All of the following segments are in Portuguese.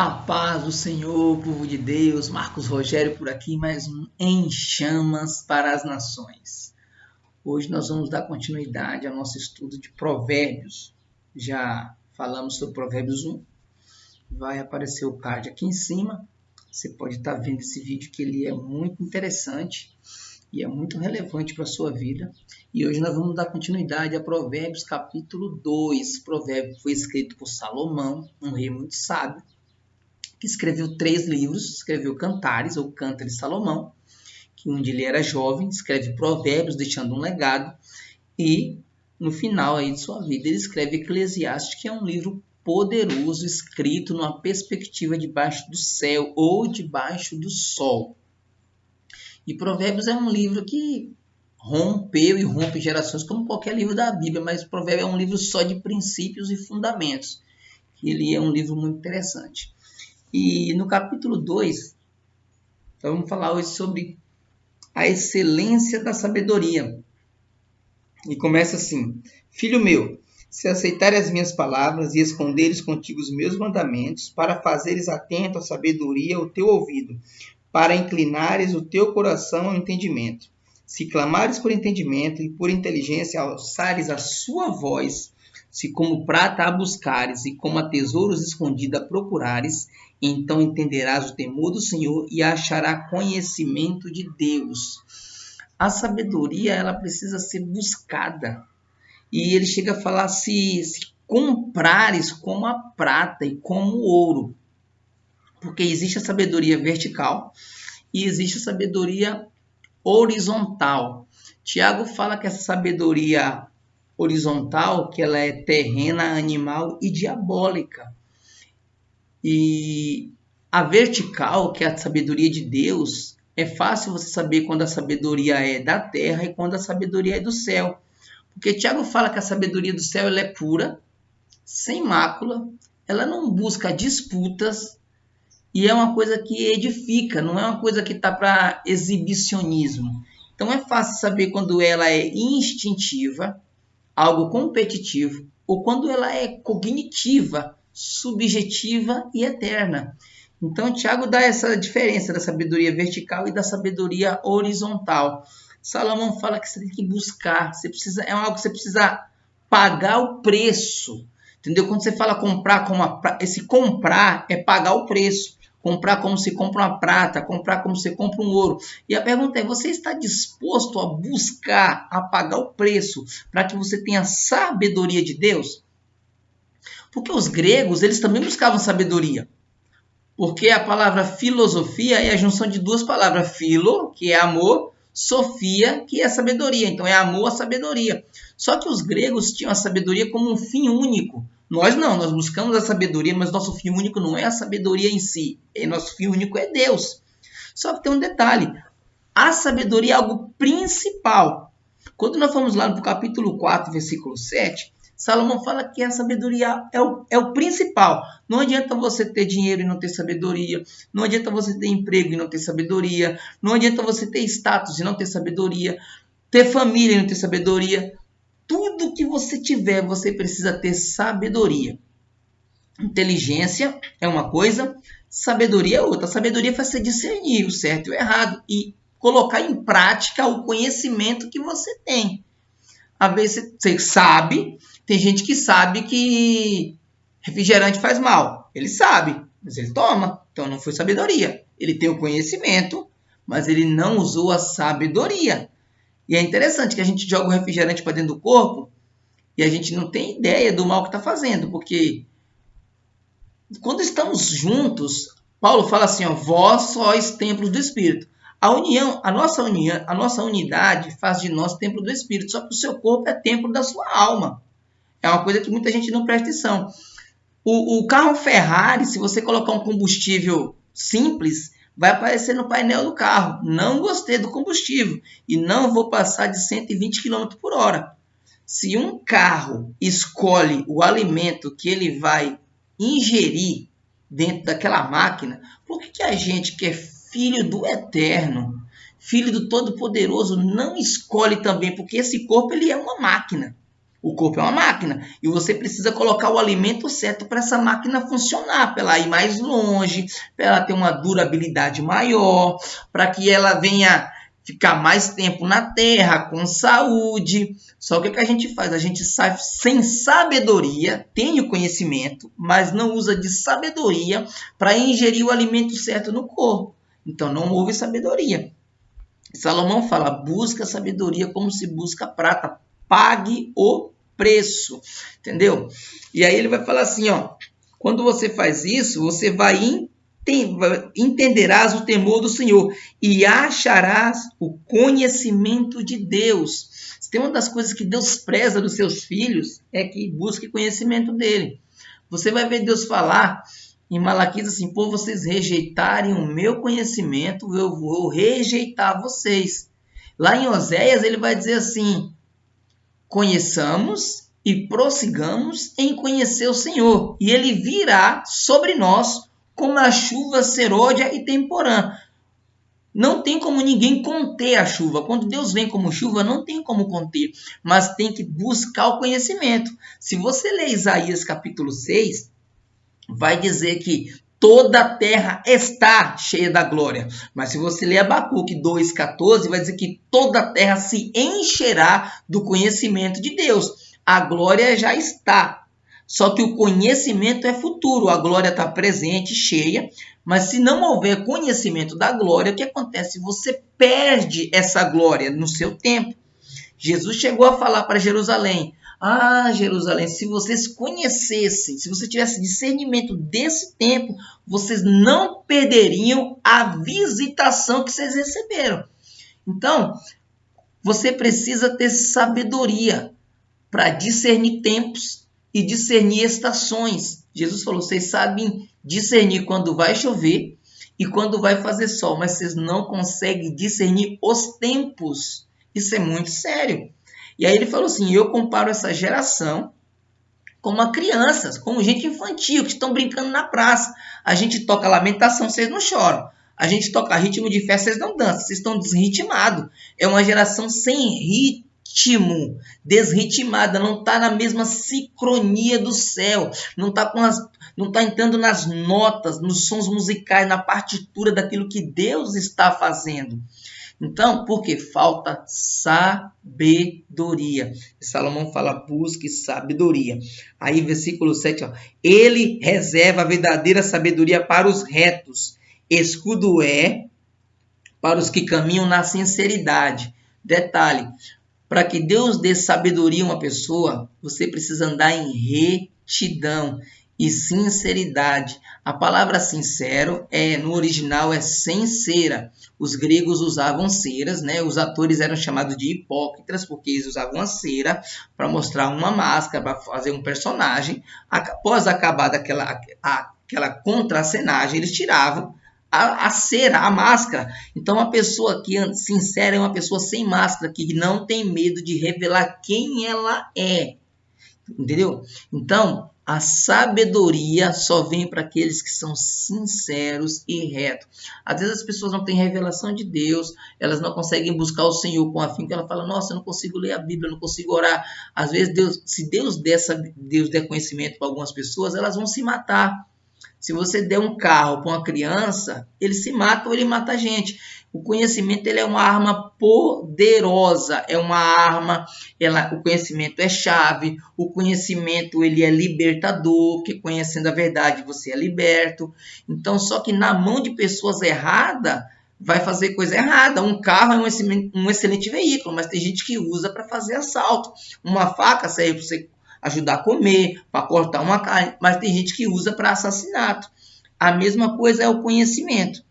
A paz do Senhor, povo de Deus, Marcos Rogério por aqui, mais um Em Chamas para as Nações. Hoje nós vamos dar continuidade ao nosso estudo de Provérbios. Já falamos sobre Provérbios 1, vai aparecer o card aqui em cima. Você pode estar vendo esse vídeo que ele é muito interessante e é muito relevante para a sua vida. E hoje nós vamos dar continuidade a Provérbios capítulo 2. Provérbio foi escrito por Salomão, um rei muito sábio, que escreveu três livros, escreveu Cantares ou Canta de Salomão, que onde ele era jovem, escreve Provérbios deixando um legado e no final aí de sua vida ele escreve Eclesiastes, que é um livro poderoso escrito numa perspectiva debaixo do céu ou debaixo do sol. E Provérbios é um livro que rompeu e rompe gerações, como qualquer livro da Bíblia, mas Provérbios é um livro só de princípios e fundamentos. Ele é um livro muito interessante. E no capítulo 2, então vamos falar hoje sobre a excelência da sabedoria. E começa assim: Filho meu, se aceitares as minhas palavras e esconderes contigo os meus mandamentos, para fazeres atento à sabedoria o teu ouvido, para inclinares o teu coração ao entendimento. Se clamares por entendimento e por inteligência alçares a sua voz, se como prata a buscares e como a tesouros escondida procurares, então entenderás o temor do Senhor e achará conhecimento de Deus. A sabedoria ela precisa ser buscada. E ele chega a falar se, se comprares como a prata e como o ouro. Porque existe a sabedoria vertical e existe a sabedoria horizontal. Tiago fala que essa sabedoria horizontal, que ela é terrena, animal e diabólica. E a vertical, que é a sabedoria de Deus, é fácil você saber quando a sabedoria é da terra e quando a sabedoria é do céu. Porque Tiago fala que a sabedoria do céu ela é pura, sem mácula, ela não busca disputas, e é uma coisa que edifica, não é uma coisa que está para exibicionismo. Então é fácil saber quando ela é instintiva, algo competitivo, ou quando ela é cognitiva, subjetiva e eterna. Então Tiago dá essa diferença da sabedoria vertical e da sabedoria horizontal. Salomão fala que você tem que buscar, você precisa, é algo que você precisa pagar o preço. Entendeu? Quando você fala comprar como a, esse comprar é pagar o preço comprar como se compra uma prata, comprar como se compra um ouro. E a pergunta é: você está disposto a buscar, a pagar o preço para que você tenha sabedoria de Deus? Porque os gregos, eles também buscavam sabedoria. Porque a palavra filosofia é a junção de duas palavras, filo, que é amor, sofia, que é sabedoria. Então é amor a sabedoria. Só que os gregos tinham a sabedoria como um fim único. Nós não, nós buscamos a sabedoria, mas nosso fim único não é a sabedoria em si. E nosso fim único é Deus. Só que tem um detalhe: a sabedoria é algo principal. Quando nós fomos lá no capítulo 4, versículo 7, Salomão fala que a sabedoria é o, é o principal. Não adianta você ter dinheiro e não ter sabedoria. Não adianta você ter emprego e não ter sabedoria. Não adianta você ter status e não ter sabedoria. Ter família e não ter sabedoria tudo que você tiver, você precisa ter sabedoria. Inteligência é uma coisa, sabedoria é outra. sabedoria faz você discernir o certo e o errado e colocar em prática o conhecimento que você tem. Às vezes você sabe, tem gente que sabe que refrigerante faz mal. Ele sabe, mas ele toma. Então não foi sabedoria. Ele tem o conhecimento, mas ele não usou a sabedoria. E é interessante que a gente joga o refrigerante para dentro do corpo e a gente não tem ideia do mal que está fazendo, porque quando estamos juntos, Paulo fala assim: ó, vós sois templos do Espírito. A união, a nossa união, a nossa unidade faz de nós templo do Espírito. Só que o seu corpo é templo da sua alma. É uma coisa que muita gente não presta atenção. O, o carro Ferrari, se você colocar um combustível simples, vai aparecer no painel do carro. Não gostei do combustível e não vou passar de 120 km por hora. Se um carro escolhe o alimento que ele vai ingerir dentro daquela máquina, por que, que a gente que é filho do Eterno, filho do Todo-Poderoso, não escolhe também? Porque esse corpo ele é uma máquina. O corpo é uma máquina e você precisa colocar o alimento certo para essa máquina funcionar, para ela ir mais longe, para ela ter uma durabilidade maior, para que ela venha ficar mais tempo na terra com saúde. Só que o que a gente faz? A gente sai sem sabedoria, tem o conhecimento, mas não usa de sabedoria para ingerir o alimento certo no corpo. Então não houve sabedoria. Salomão fala: busca sabedoria como se busca prata, pague o preço, entendeu? E aí ele vai falar assim, ó, quando você faz isso, você vai entenderás o temor do Senhor e acharás o conhecimento de Deus. Tem uma das coisas que Deus preza dos seus filhos é que busque conhecimento dele. Você vai ver Deus falar em Malaquias assim: por vocês rejeitarem o meu conhecimento, eu vou rejeitar vocês. Lá em Oséias, ele vai dizer assim: conheçamos e prossigamos em conhecer o Senhor, e ele virá sobre nós como a chuva serôdia e temporã. Não tem como ninguém conter a chuva. Quando Deus vem como chuva, não tem como conter, mas tem que buscar o conhecimento. Se você ler Isaías capítulo 6, vai dizer que toda a terra está cheia da glória. Mas se você ler Abacuque 2,14, vai dizer que toda a terra se encherá do conhecimento de Deus. A glória já está. Só que o conhecimento é futuro, a glória está presente, cheia, mas se não houver conhecimento da glória, o que acontece? Você perde essa glória no seu tempo. Jesus chegou a falar para Jerusalém: ah, Jerusalém, se vocês conhecessem, se você tivesse discernimento desse tempo, vocês não perderiam a visitação que vocês receberam. Então, você precisa ter sabedoria para discernir tempos e discernir estações. Jesus falou: vocês sabem discernir quando vai chover e quando vai fazer sol, mas vocês não conseguem discernir os tempos. Isso é muito sério. E aí ele falou assim: eu comparo essa geração como crianças, como gente infantil, que estão brincando na praça. A gente toca lamentação, vocês não choram. A gente toca ritmo de festa, vocês não dançam, vocês estão desritmados. É uma geração sem ritmo, desritimada, não está na mesma sincronia do céu, não está com as, não está entrando nas notas, nos sons musicais, na partitura daquilo que Deus está fazendo. Então, porque falta sabedoria. Salomão fala: busque sabedoria. Aí, versículo 7, ó, ele reserva a verdadeira sabedoria para os retos. Escudo é para os que caminham na sinceridade. Detalhe: para que Deus dê sabedoria a uma pessoa, você precisa andar em retidão e sinceridade. A palavra sincero é no original é sincera. Os gregos usavam ceras, né? Os atores eram chamados de hipócritas porque eles usavam a cera para mostrar uma máscara, para fazer um personagem. Após acabar daquela aquela contracenagem, eles tiravam a, a, cera, a máscara. Então, a pessoa que sincera é uma pessoa sem máscara, que não tem medo de revelar quem ela é. Entendeu? Então, a sabedoria só vem para aqueles que são sinceros e retos. Às vezes as pessoas não têm revelação de Deus, elas não conseguem buscar o Senhor com que ela fala: "Nossa, eu não consigo ler a Bíblia, não consigo orar". Às vezes Deus, se Deus der, Deus der conhecimento para algumas pessoas, elas vão se matar. Se você der um carro para uma criança, ele se mata ou ele mata a gente. O conhecimento ele é uma arma poderosa, é uma arma, ela, o conhecimento é chave, o conhecimento ele é libertador, porque conhecendo a verdade você é liberto. Então, só que na mão de pessoas erradas, vai fazer coisa errada. Um carro é um excelente, um excelente veículo, mas tem gente que usa para fazer assalto. Uma faca serve para você ajudar a comer, para cortar uma carne, mas tem gente que usa para assassinato. A mesma coisa é o conhecimento.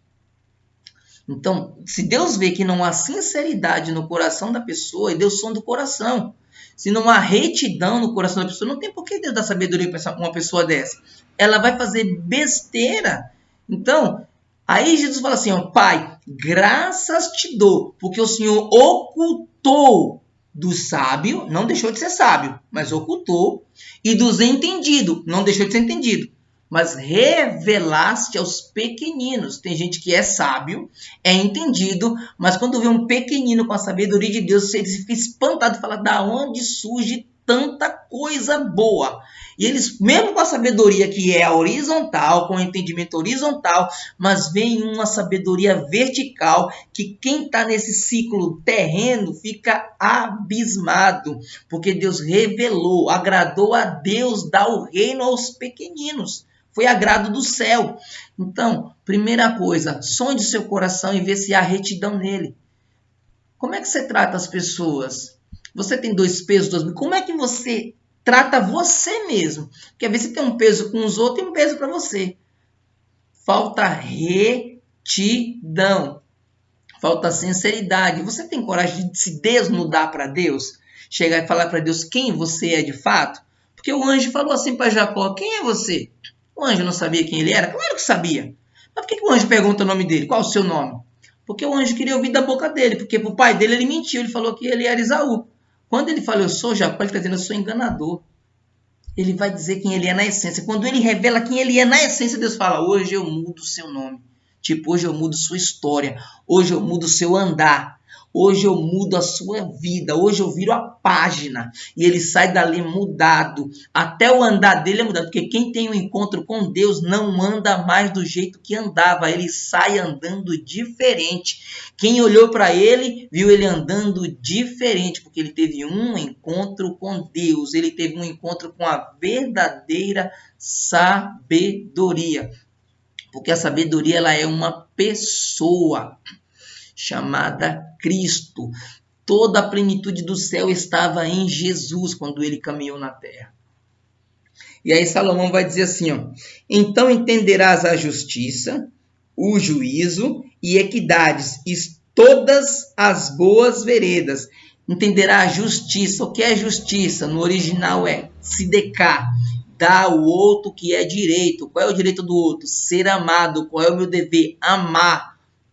Então, se Deus vê que não há sinceridade no coração da pessoa, e Deus sonda do coração. Se não há retidão no coração da pessoa, não tem por que Deus dar sabedoria para uma pessoa dessa. Ela vai fazer besteira. Então, aí Jesus fala assim: ó, Pai, graças te dou, porque o Senhor ocultou do sábio, não deixou de ser sábio, mas ocultou, e dos entendido, não deixou de ser entendido mas revelaste aos pequeninos. Tem gente que é sábio, é entendido, mas quando vê um pequenino com a sabedoria de Deus, ele fica espantado fala: da onde surge tanta coisa boa. E eles, mesmo com a sabedoria que é horizontal, com o entendimento horizontal, mas vem uma sabedoria vertical que quem está nesse ciclo terreno fica abismado, porque Deus revelou, agradou a Deus dar o reino aos pequeninos. Foi agrado do céu. Então, primeira coisa, sonde seu coração e vê se há retidão nele. Como é que você trata as pessoas? Você tem dois pesos, dois. Como é que você trata você mesmo? Porque às vezes você tem um peso com os outros e um peso para você. Falta retidão. Falta sinceridade. Você tem coragem de se desnudar para Deus? Chegar e falar para Deus quem você é de fato? Porque o anjo falou assim para Jacó: Quem é você? O anjo não sabia quem ele era? Claro que sabia. Mas por que, o anjo pergunta o nome dele? Qual o seu nome? Porque o anjo queria ouvir da boca dele. Porque para o pai dele ele mentiu. Ele falou que ele era Isaú. Quando ele fala eu sou Jacó, ele está dizendo eu sou enganador. Ele vai dizer quem ele é na essência. Quando ele revela quem ele é na essência, Deus fala: hoje eu mudo o seu nome. Tipo, hoje eu mudo sua história. Hoje eu mudo o seu andar. Hoje eu mudo a sua vida. Hoje eu viro a página. E ele sai dali mudado. Até o andar dele é mudado. Porque quem tem um encontro com Deus não anda mais do jeito que andava. Ele sai andando diferente. Quem olhou para ele, viu ele andando diferente. Porque ele teve um encontro com Deus. Ele teve um encontro com a verdadeira sabedoria. Porque a sabedoria ela é uma pessoa chamada Cristo. Toda a plenitude do céu estava em Jesus quando ele caminhou na terra. E aí Salomão vai dizer assim, ó: "Então entenderás a justiça, o juízo e equidades e todas as boas veredas. Entenderá a justiça. O que é justiça? No original é se decar, dar ao outro que é direito. Qual é o direito do outro? Ser amado. Qual é o meu dever? Amar.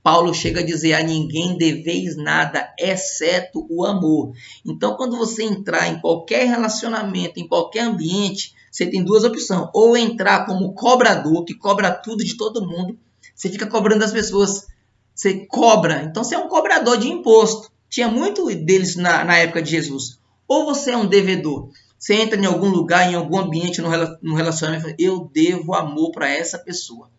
Paulo chega a dizer: a ninguém deveis nada, exceto o amor. Então, quando você entrar em qualquer relacionamento, em qualquer ambiente, você tem duas opções: ou entrar como cobrador, que cobra tudo de todo mundo, você fica cobrando as pessoas, você cobra, então você é um cobrador de imposto. Tinha muito deles na, na época de Jesus. Ou você é um devedor. Você entra em algum lugar, em algum ambiente, no relacionamento, eu devo amor para essa pessoa.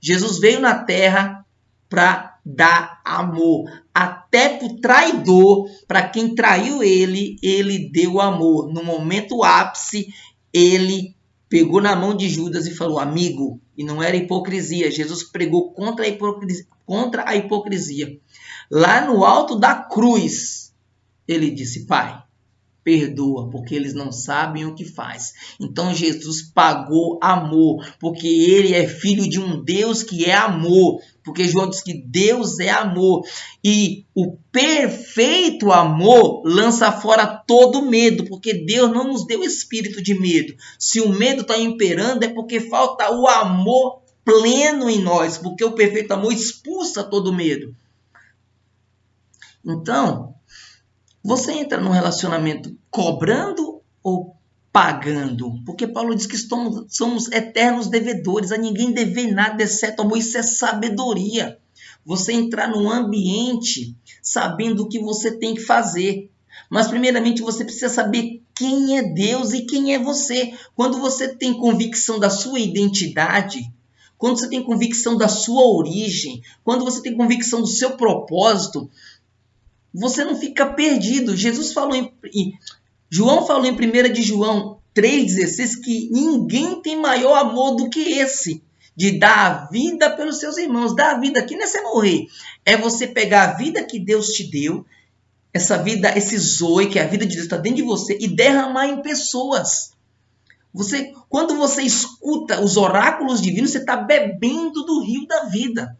Jesus veio na terra para dar amor. Até para o traidor, para quem traiu ele, ele deu amor. No momento ápice, ele pegou na mão de Judas e falou: Amigo, e não era hipocrisia. Jesus pregou contra a hipocrisia. Contra a hipocrisia. Lá no alto da cruz, ele disse: Pai, perdoa, porque eles não sabem o que faz. Então Jesus pagou amor, porque ele é filho de um Deus que é amor. Porque João diz que Deus é amor. E o perfeito amor lança fora todo medo, porque Deus não nos deu espírito de medo. Se o medo está imperando, é porque falta o amor pleno em nós, porque o perfeito amor expulsa todo medo. Então, você entra num relacionamento cobrando ou pagando? Porque Paulo diz que somos, somos eternos devedores, a ninguém deve nada exceto amor, isso é sabedoria. Você entrar num ambiente sabendo o que você tem que fazer. Mas, primeiramente, você precisa saber quem é Deus e quem é você. Quando você tem convicção da sua identidade, quando você tem convicção da sua origem, quando você tem convicção do seu propósito, você não fica perdido. Jesus falou em, João falou em 1 de João 3,16 que ninguém tem maior amor do que esse, de dar a vida pelos seus irmãos. Dar a vida aqui não é você morrer, é você pegar a vida que Deus te deu, essa vida, esse zoe, que é a vida de Deus está dentro de você, e derramar em pessoas. Você, quando você escuta os oráculos divinos, você está bebendo do rio da vida.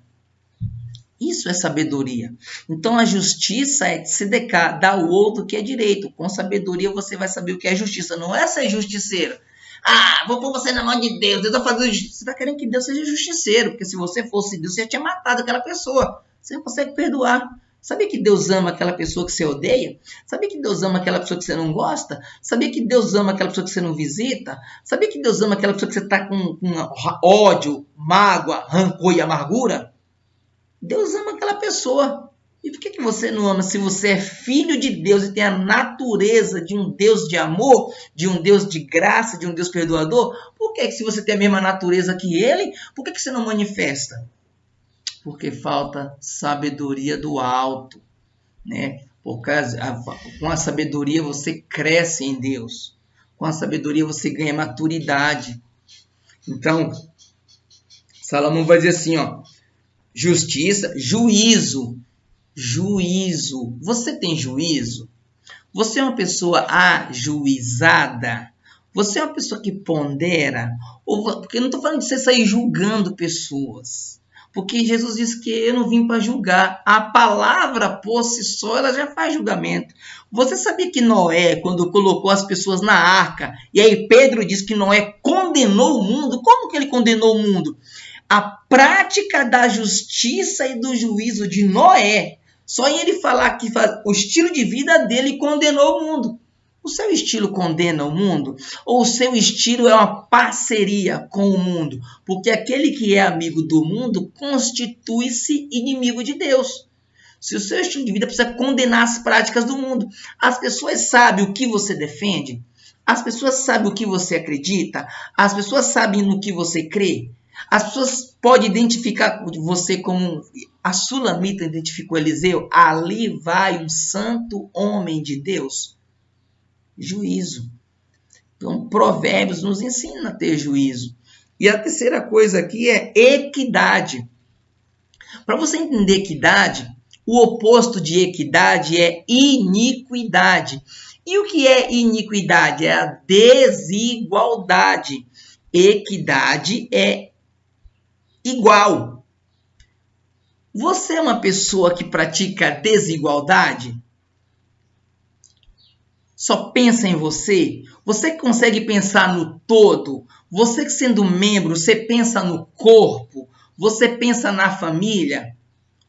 Isso é sabedoria. Então a justiça é se decar, dar ao outro que é direito. Com sabedoria você vai saber o que é justiça. Não é ser justiceiro. Ah, vou pôr você na mão de Deus. Deus vai fazer justiça. Você está querendo que Deus seja justiceiro. Porque se você fosse Deus, você já tinha matado aquela pessoa. Você não consegue perdoar. Sabia que Deus ama aquela pessoa que você odeia? Sabia que Deus ama aquela pessoa que você não gosta? Sabia que Deus ama aquela pessoa que você não visita? Sabia que Deus ama aquela pessoa que você está com, com ódio, mágoa, rancor e amargura? Deus ama aquela pessoa. E por que, que você não ama se você é filho de Deus e tem a natureza de um Deus de amor, de um Deus de graça, de um Deus perdoador? Por que, que se você tem a mesma natureza que ele, por que, que você não manifesta? Porque falta sabedoria do alto, né? Por causa, com a sabedoria você cresce em Deus. Com a sabedoria você ganha maturidade. Então, Salomão vai dizer assim, ó, justiça, juízo, juízo. Você tem juízo? Você é uma pessoa ajuizada? Você é uma pessoa que pondera? Ou, porque eu não estou falando de você sair julgando pessoas. Porque Jesus disse que eu não vim para julgar. A palavra por si só ela já faz julgamento. Você sabia que Noé, quando colocou as pessoas na arca, e aí Pedro diz que Noé condenou o mundo? Como que ele condenou o mundo? A prática da justiça e do juízo de Noé só em ele falar que o estilo de vida dele condenou o mundo. O seu estilo condena o mundo? Ou o seu estilo é uma parceria com o mundo? Porque aquele que é amigo do mundo constitui-se inimigo de Deus. Se o seu estilo de vida precisa condenar as práticas do mundo, as pessoas sabem o que você defende, as pessoas sabem o que você acredita, as pessoas sabem no que você crê, as pessoas podem identificar você como a Sulamita identificou Eliseu. Ali vai um santo homem de Deus. Juízo. Então, Provérbios nos ensina a ter juízo. E a terceira coisa aqui é equidade. Para você entender equidade, o oposto de equidade é iniquidade. E o que é iniquidade? É a desigualdade. Equidade é igual. Você é uma pessoa que pratica desigualdade? Só pensa em você? Você consegue pensar no todo? Você que sendo membro, você pensa no corpo? Você pensa na família?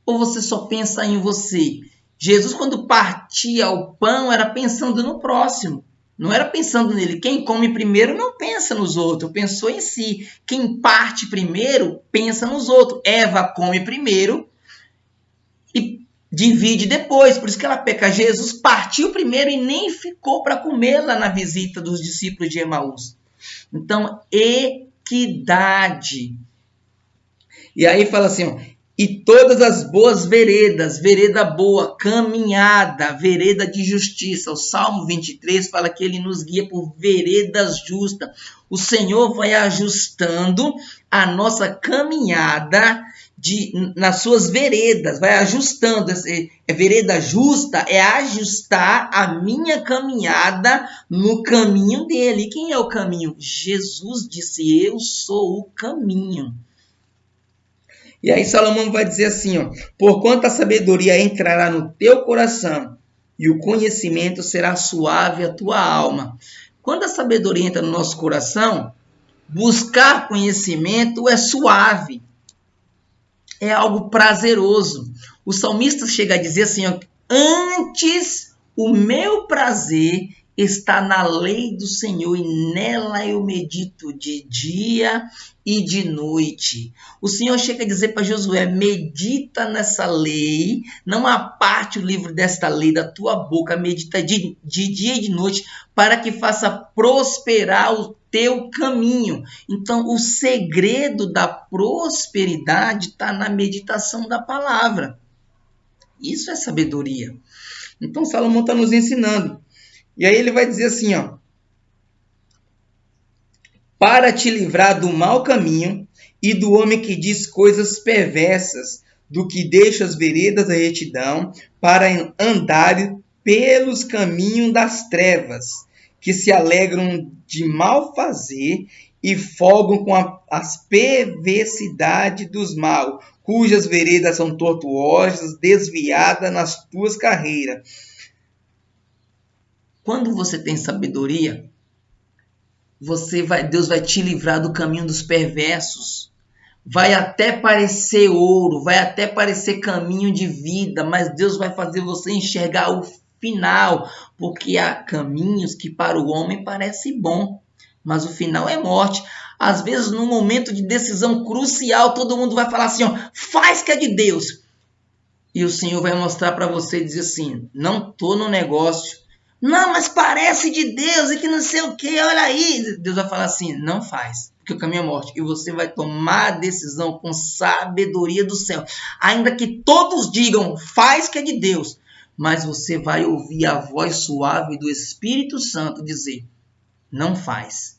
Ou você só pensa em você? Jesus, quando partia o pão, era pensando no próximo. Não era pensando nele. Quem come primeiro não pensa nos outros, pensou em si. Quem parte primeiro pensa nos outros. Eva come primeiro e divide depois. Por isso que ela peca. Jesus partiu primeiro e nem ficou para comer lá na visita dos discípulos de Emaús. Então, equidade. E aí fala assim: ó, e todas as boas veredas, vereda boa, caminhada, vereda de justiça. O Salmo 23 fala que ele nos guia por veredas justas. O Senhor vai ajustando a nossa caminhada de, nas suas veredas, vai ajustando. É vereda justa é ajustar a minha caminhada no caminho dele. Quem é o caminho? Jesus disse: Eu sou o caminho. E aí Salomão vai dizer assim, ó, porquanto a sabedoria entrará no teu coração e o conhecimento será suave a tua alma. Quando a sabedoria entra no nosso coração, buscar conhecimento é suave. É algo prazeroso. O salmista chega a dizer assim, ó, antes o meu prazer está na lei do Senhor e nela eu medito de dia e de noite. O Senhor chega a dizer para Josué: medita nessa lei, não aparte o livro desta lei da tua boca, medita de, de dia e de noite, para que faça prosperar o teu caminho. Então, o segredo da prosperidade está na meditação da palavra. Isso é sabedoria. Então, Salomão está nos ensinando. E aí ele vai dizer assim, ó: Para te livrar do mau caminho e do homem que diz coisas perversas, do que deixa as veredas da retidão, para andar pelos caminhos das trevas, que se alegram de mal fazer e folgam com a, as perversidades dos mal, cujas veredas são tortuosas, desviadas nas tuas carreiras quando você tem sabedoria, você vai, Deus vai te livrar do caminho dos perversos. Vai até parecer ouro, vai até parecer caminho de vida, mas Deus vai fazer você enxergar o final, porque há caminhos que para o homem parece bom, mas o final é morte. Às vezes, num momento de decisão crucial, todo mundo vai falar assim: ó, faz que é de Deus. e o Senhor vai mostrar para você e dizer assim: não tô no negócio. Não, mas parece de Deus e que não sei o que, olha aí. Deus vai falar assim: não faz, porque o caminho é morte. E você vai tomar a decisão com sabedoria do céu. Ainda que todos digam, faz que é de Deus. Mas você vai ouvir a voz suave do Espírito Santo dizer: não faz.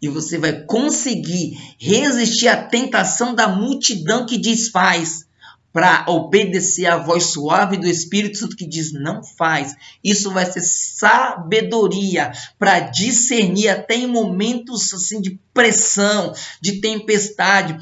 E você vai conseguir resistir à tentação da multidão que diz faz para obedecer à voz suave do Espírito Santo que diz não faz. Isso vai ser sabedoria para discernir até em momentos assim de pressão, de tempestade.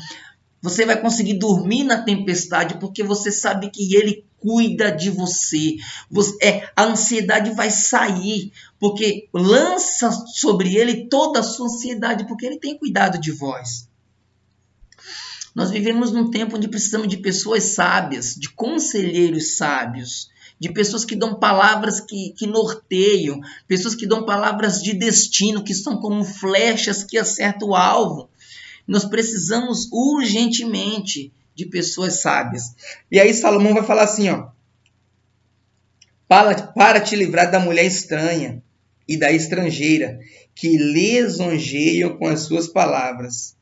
Você vai conseguir dormir na tempestade porque você sabe que ele cuida de você. você é, a ansiedade vai sair porque lança sobre ele toda a sua ansiedade porque ele tem cuidado de vós. Nós vivemos num tempo onde precisamos de pessoas sábias, de conselheiros sábios, de pessoas que dão palavras que, que norteiam, pessoas que dão palavras de destino, que são como flechas que acertam o alvo. Nós precisamos urgentemente de pessoas sábias. E aí Salomão vai falar assim, ó: para, para te livrar da mulher estranha e da estrangeira, que lisonjeiam com as suas palavras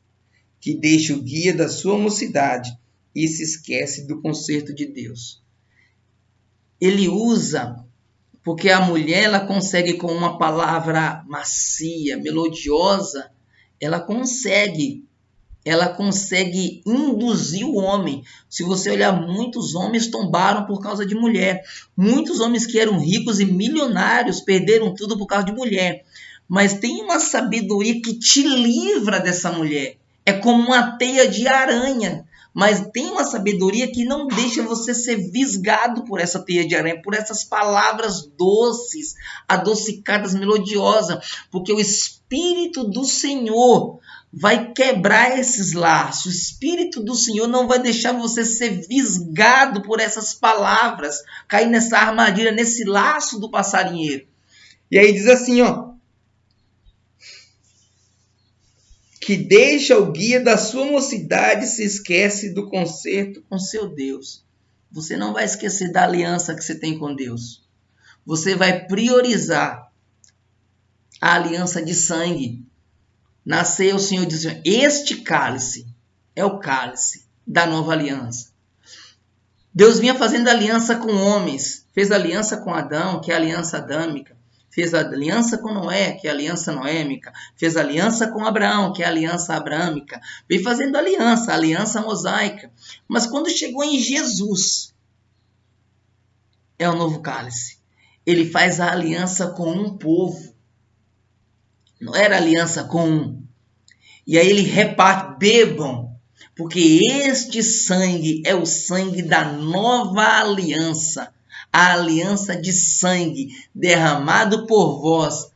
que deixa o guia da sua mocidade e se esquece do conserto de Deus. Ele usa porque a mulher ela consegue com uma palavra macia, melodiosa, ela consegue ela consegue induzir o homem. Se você olhar, muitos homens tombaram por causa de mulher. Muitos homens que eram ricos e milionários perderam tudo por causa de mulher. Mas tem uma sabedoria que te livra dessa mulher é como uma teia de aranha, mas tem uma sabedoria que não deixa você ser visgado por essa teia de aranha, por essas palavras doces, adocicadas, melodiosas, porque o Espírito do Senhor vai quebrar esses laços. O Espírito do Senhor não vai deixar você ser visgado por essas palavras, cair nessa armadilha, nesse laço do passarinheiro. E aí diz assim, ó, que deixa o guia da sua mocidade se esquece do concerto com seu Deus. Você não vai esquecer da aliança que você tem com Deus. Você vai priorizar a aliança de sangue. Nasceu o Senhor dizendo: Este cálice é o cálice da nova aliança. Deus vinha fazendo aliança com homens, fez aliança com Adão, que é a aliança adâmica fez aliança com Noé, que é a aliança noêmica, fez aliança com Abraão, que é a aliança abrâmica, veio fazendo aliança, aliança mosaica. Mas quando chegou em Jesus, é o novo cálice. Ele faz a aliança com um povo. Não era aliança com um. E aí ele reparte, bebam, porque este sangue é o sangue da nova aliança a aliança de sangue derramado por vós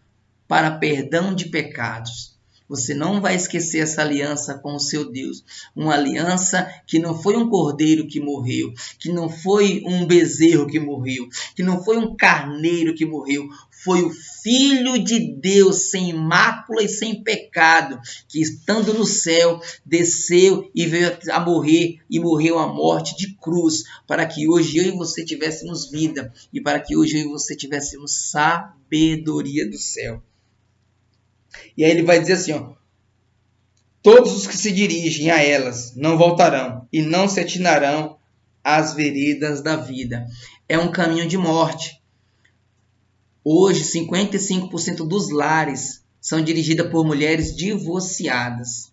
para perdão de pecados. Você não vai esquecer essa aliança com o seu Deus. Uma aliança que não foi um cordeiro que morreu, que não foi um bezerro que morreu, que não foi um carneiro que morreu. Foi o Filho de Deus sem mácula e sem pecado, que estando no céu, desceu e veio a morrer e morreu a morte de cruz, para que hoje eu e você tivéssemos vida e para que hoje eu e você tivéssemos sabedoria do céu. E aí ele vai dizer assim, ó, todos os que se dirigem a elas não voltarão e não se atinarão às veredas da vida. É um caminho de morte. Hoje, 55% dos lares são dirigidas por mulheres divorciadas.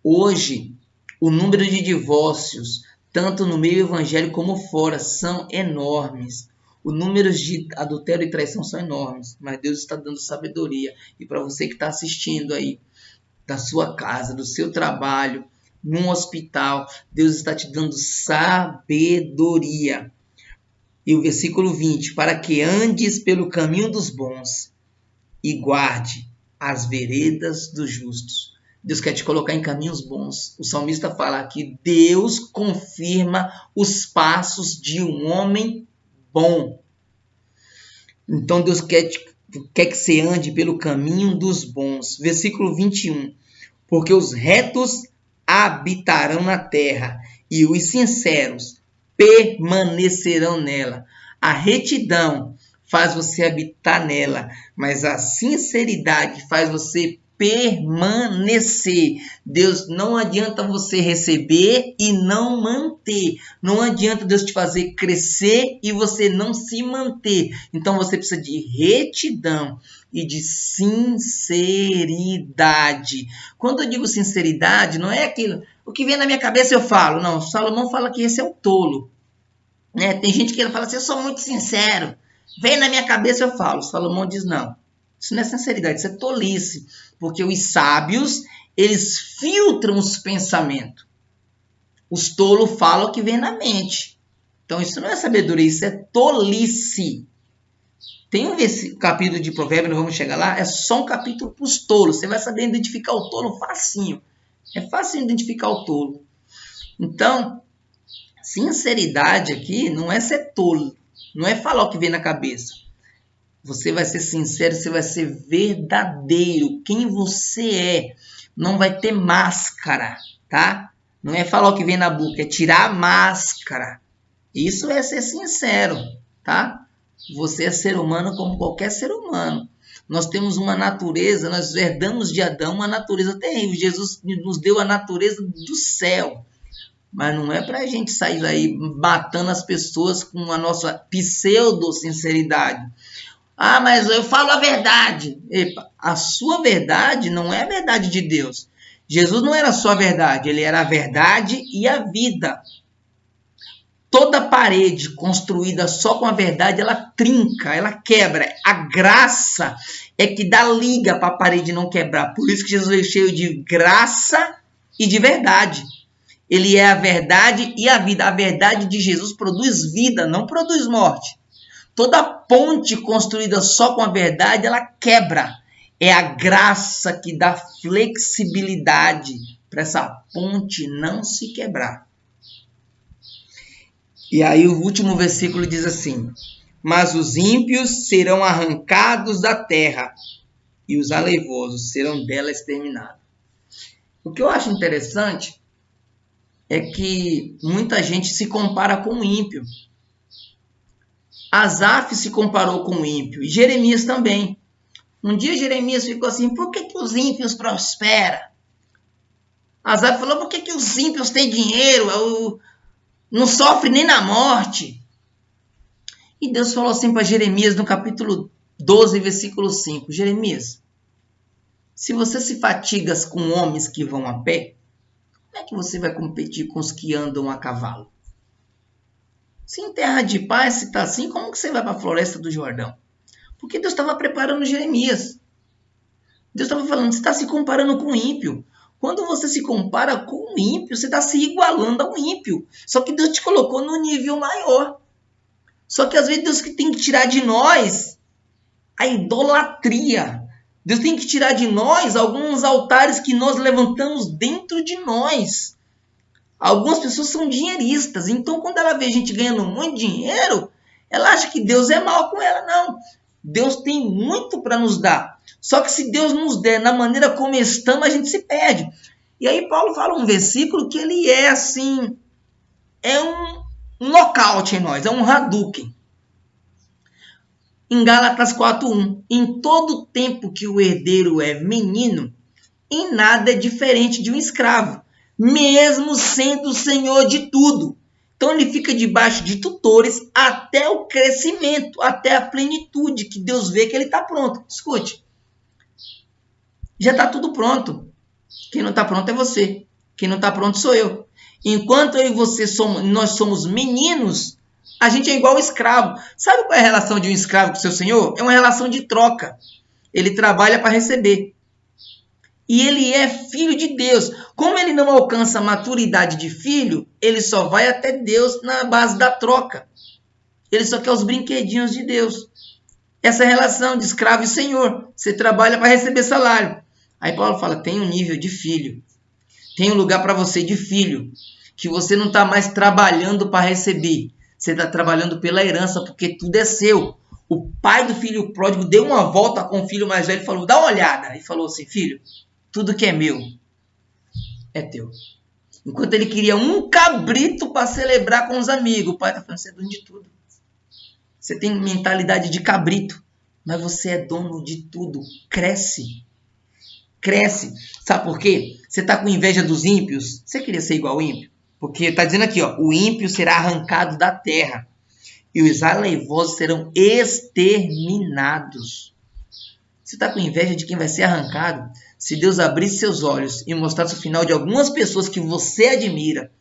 Hoje, o número de divórcios, tanto no meio evangélico como fora, são enormes. Os números de adultério e traição são enormes, mas Deus está dando sabedoria. E para você que está assistindo aí, da sua casa, do seu trabalho, num hospital, Deus está te dando sabedoria. E o versículo 20: Para que andes pelo caminho dos bons e guarde as veredas dos justos. Deus quer te colocar em caminhos bons. O salmista fala que Deus confirma os passos de um homem bom. Então Deus quer, quer que você ande pelo caminho dos bons. Versículo 21. Porque os retos habitarão na terra e os sinceros permanecerão nela. A retidão faz você habitar nela, mas a sinceridade faz você permanecer. Deus não adianta você receber e não manter. Não adianta Deus te fazer crescer e você não se manter. Então você precisa de retidão e de sinceridade. Quando eu digo sinceridade, não é aquilo, o que vem na minha cabeça eu falo. Não, Salomão fala que esse é o tolo. Né? Tem gente que fala assim, eu sou muito sincero. Vem na minha cabeça eu falo. Salomão diz não. Isso não é sinceridade, isso é tolice. Porque os sábios, eles filtram os pensamentos. Os tolos falam o que vem na mente. Então isso não é sabedoria, isso é tolice. Tem um capítulo de Provérbios, não vamos chegar lá, é só um capítulo para os tolos. Você vai saber identificar o tolo facinho. É fácil identificar o tolo. Então, sinceridade aqui não é ser tolo, não é falar o que vem na cabeça. Você vai ser sincero, você vai ser verdadeiro, quem você é. Não vai ter máscara, tá? Não é falar o que vem na boca, é tirar a máscara. Isso é ser sincero, tá? Você é ser humano como qualquer ser humano. Nós temos uma natureza, nós herdamos de Adão uma natureza terrível. Jesus nos deu a natureza do céu. Mas não é para a gente sair aí matando as pessoas com a nossa pseudo-sinceridade. Ah, mas eu falo a verdade. Epa, a sua verdade não é a verdade de Deus. Jesus não era só a verdade, ele era a verdade e a vida. Toda parede construída só com a verdade, ela trinca, ela quebra. A graça é que dá liga para a parede não quebrar. Por isso que Jesus veio cheio de graça e de verdade. Ele é a verdade e a vida. A verdade de Jesus produz vida, não produz morte. Toda ponte construída só com a verdade, ela quebra. É a graça que dá flexibilidade para essa ponte não se quebrar. E aí o último versículo diz assim: Mas os ímpios serão arrancados da terra, e os aleivosos serão dela exterminados. O que eu acho interessante é que muita gente se compara com o ímpio. Asaf se comparou com o ímpio e Jeremias também. Um dia Jeremias ficou assim: por que, que os ímpios prosperam? Asaf falou: por que, que os ímpios têm dinheiro? Não sofre nem na morte. E Deus falou assim para Jeremias no capítulo 12, versículo 5: Jeremias, se você se fatiga com homens que vão a pé, como é que você vai competir com os que andam a cavalo? Se em terra de paz se está assim, como que você vai para a floresta do Jordão? Porque Deus estava preparando Jeremias. Deus estava falando, você está se comparando com o ímpio. Quando você se compara com o ímpio, você está se igualando ao ímpio. Só que Deus te colocou no nível maior. Só que às vezes Deus tem que tirar de nós a idolatria. Deus tem que tirar de nós alguns altares que nós levantamos dentro de nós. Algumas pessoas são dinheiristas, então quando ela vê a gente ganhando muito dinheiro, ela acha que Deus é mal com ela. Não. Deus tem muito para nos dar. Só que se Deus nos der na maneira como estamos, a gente se perde. E aí Paulo fala um versículo que ele é assim, é um, nocaute em nós, é um Hadouken em Gálatas 4:1, em todo tempo que o herdeiro é menino, em nada é diferente de um escravo, mesmo sendo o senhor de tudo. Então ele fica debaixo de tutores até o crescimento, até a plenitude, que Deus vê que ele está pronto. Escute, já está tudo pronto. Quem não está pronto é você. Quem não está pronto sou eu. Enquanto eu e você somos, nós somos meninos, a gente é igual escravo. Sabe qual é a relação de um escravo com seu senhor? É uma relação de troca. Ele trabalha para receber. E ele é filho de Deus. Como ele não alcança a maturidade de filho, ele só vai até Deus na base da troca. Ele só quer os brinquedinhos de Deus. Essa relação de escravo e senhor. Você trabalha para receber salário. Aí Paulo fala: tem um nível de filho. Tem um lugar para você de filho. Que você não está mais trabalhando para receber. Você está trabalhando pela herança porque tudo é seu. O pai do filho pródigo deu uma volta com o filho mais velho e falou: dá uma olhada. E falou assim: filho, tudo que é meu é teu. Enquanto ele queria um cabrito para celebrar com os amigos, o pai está falando: você é dono de tudo. Você tem mentalidade de cabrito, mas você é dono de tudo. Cresce. Cresce. Sabe por quê? Você está com inveja dos ímpios? Você queria ser igual ao ímpio? Porque está dizendo aqui, ó, o ímpio será arrancado da terra e os aleivosos serão exterminados. Você está com inveja de quem vai ser arrancado? Se Deus abrisse seus olhos e mostrasse o final de algumas pessoas que você admira,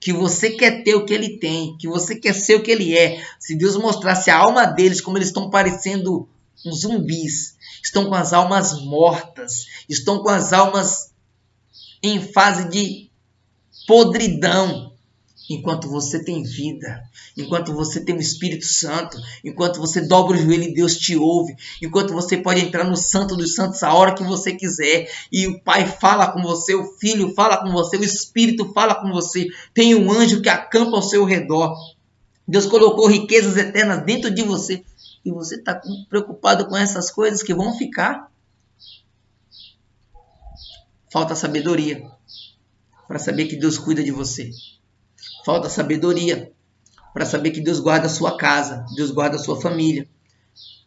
que você quer ter o que ele tem, que você quer ser o que ele é, se Deus mostrasse a alma deles como eles estão parecendo uns zumbis, estão com as almas mortas, estão com as almas em fase de podridão, enquanto você tem vida, enquanto você tem o Espírito Santo, enquanto você dobra o joelho e Deus te ouve, enquanto você pode entrar no Santo dos Santos a hora que você quiser, e o Pai fala com você, o Filho fala com você, o Espírito fala com você, tem um anjo que acampa ao seu redor. Deus colocou riquezas eternas dentro de você e você está preocupado com essas coisas que vão ficar. Falta sabedoria para saber que Deus cuida de você. Falta sabedoria para saber que Deus guarda a sua casa, Deus guarda a sua família.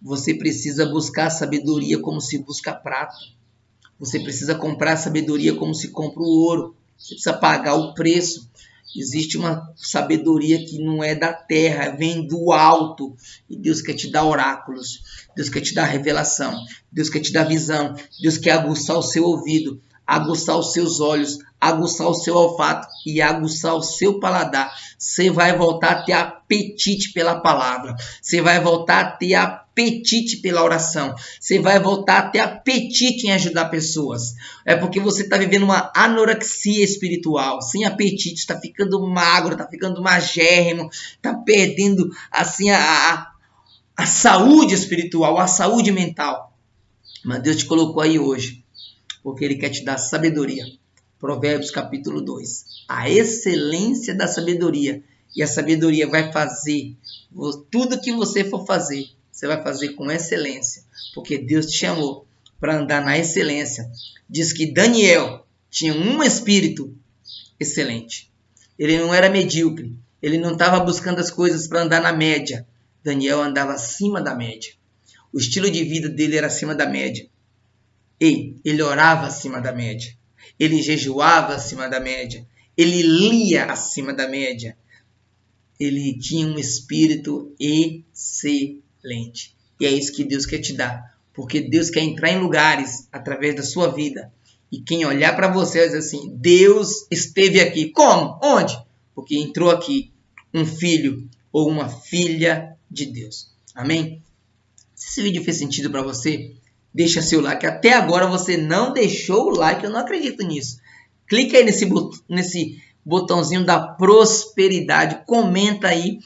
Você precisa buscar sabedoria como se busca prata. Você precisa comprar sabedoria como se compra o ouro. Você precisa pagar o preço. Existe uma sabedoria que não é da terra, vem do alto. E Deus quer te dar oráculos. Deus quer te dar revelação. Deus quer te dar visão. Deus quer aguçar o seu ouvido aguçar os seus olhos, aguçar o seu olfato e aguçar o seu paladar. Você vai voltar a ter apetite pela palavra. Você vai voltar a ter apetite pela oração. Você vai voltar a ter apetite em ajudar pessoas. É porque você está vivendo uma anorexia espiritual, sem apetite, está ficando magro, está ficando magérrimo, está perdendo assim a, a, a saúde espiritual, a saúde mental. Mas Deus te colocou aí hoje porque ele quer te dar sabedoria. Provérbios capítulo 2. A excelência da sabedoria. E a sabedoria vai fazer tudo que você for fazer, você vai fazer com excelência, porque Deus te chamou para andar na excelência. Diz que Daniel tinha um espírito excelente. Ele não era medíocre, ele não estava buscando as coisas para andar na média. Daniel andava acima da média. O estilo de vida dele era acima da média. Ei, ele orava acima da média. Ele jejuava acima da média. Ele lia acima da média. Ele tinha um espírito excelente. E é isso que Deus quer te dar. Porque Deus quer entrar em lugares através da sua vida. E quem olhar para você vai dizer assim: Deus esteve aqui. Como? Onde? Porque entrou aqui um filho ou uma filha de Deus. Amém? Se esse vídeo fez sentido para você, deixa seu like. Até agora você não deixou o like, eu não acredito nisso. Clica aí nesse, nesse botãozinho da prosperidade, comenta aí,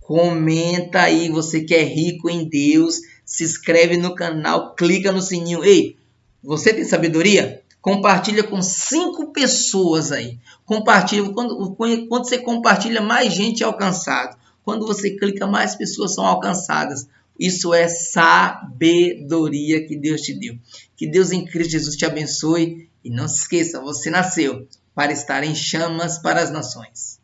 comenta aí, você que é rico em Deus, se inscreve no canal, clica no sininho. Ei, você tem sabedoria? Compartilha com cinco pessoas aí. Compartilha quando, quando você compartilha, mais gente é alcançado. Quando você clica, mais pessoas são alcançadas. Isso é sabedoria que Deus te deu. Que Deus em Cristo Jesus te abençoe e não se esqueça, você nasceu para estar em chamas para as nações.